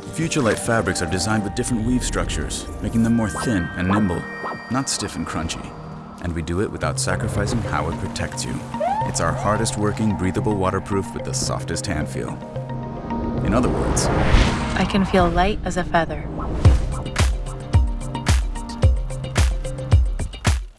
Futurelight fabrics are designed with different weave structures, making them more thin and nimble, not stiff and crunchy. And we do it without sacrificing how it protects you. It's our hardest working, breathable waterproof with the softest hand feel. In other words, I can feel light as a feather.